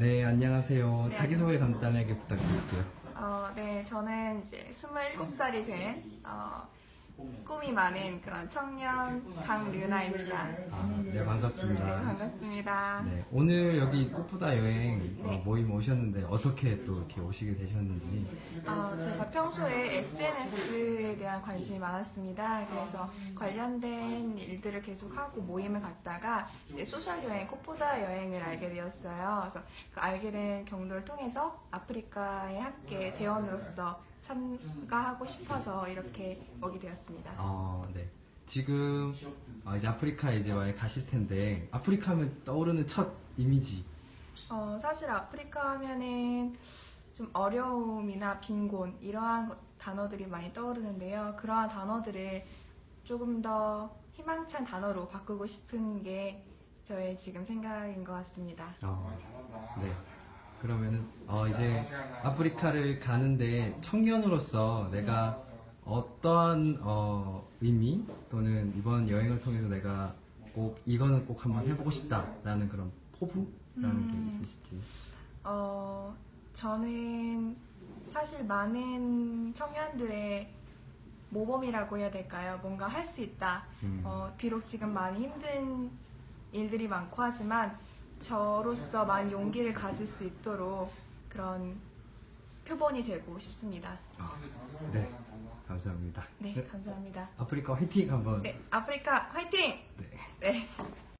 네, 안녕하세요. 네, 자기소개 간단하게 부탁드릴게요. 어, 네, 저는 이제 27살이 된 어, 꿈이 많은 그런 청년 강류나입니다. 아, 네, 네, 반갑습니다. 반갑습니다. 네, 오늘 여기 꽃보다 여행 어, 네. 모임 오셨는데 어떻게 또 이렇게 오시게 되셨는지. 어, 제가 평소에 SNS에 대한 관심이 많았습니다. 그래서 관련된 일들을 계속하고 모임을 갔다가 이제 소셜 여행, 꽃보다 여행을 알게 되었어요. 그래서 그 알게 된 경로를 통해서 아프리카에 함께 대원으로서 참가하고 싶어서 이렇게 오게 되었습니다. 어, 네. 지금 어, 이제 아프리카에 이제 많이 가실 텐데 아프리카 하면 떠오르는 첫 이미지. 어, 사실 아프리카 하면은 좀 어려움이나 빈곤 이러한 것- 단어들이 많이 떠오르는데요. 그러한 단어들을 조금 더 희망찬 단어로 바꾸고 싶은 게 저의 지금 생각인 것 같습니다. 어, 네. 그러면은 어, 이제 아프리카를 가는데 청년으로서 내가 어떠한 어, 의미 또는 이번 여행을 통해서 내가 꼭 이거는 꼭 한번 해보고 싶다라는 그런 포부라는 음. 게 있으실지. 어, 저는 사실 많은 청년들의 모범이라고 해야 될까요? 뭔가 할 수 있다. 음. 어, 비록 지금 많이 힘든 일들이 많고 하지만 저로서 많이 용기를 가질 수 있도록 그런 표본이 되고 싶습니다. 아, 네, 감사합니다. 네, 감사합니다. 아프리카 화이팅 한번. 네, 아프리카 화이팅! 네. 네.